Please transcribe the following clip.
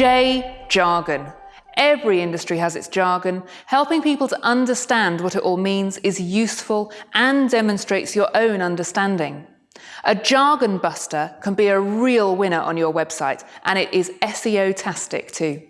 Jargon. Every industry has its jargon. Helping people to understand what it all means is useful and demonstrates your own understanding. A jargon buster can be a real winner on your website and it is SEO-tastic too.